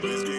Please